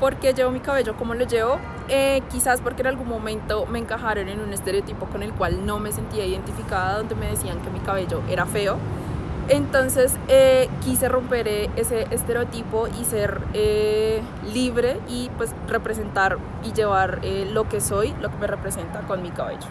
¿Por qué llevo mi cabello como lo llevo? Eh, quizás porque en algún momento me encajaron en un estereotipo con el cual no me sentía identificada, donde me decían que mi cabello era feo. Entonces eh, quise romper eh, ese estereotipo y ser eh, libre y pues representar y llevar eh, lo que soy, lo que me representa con mi cabello.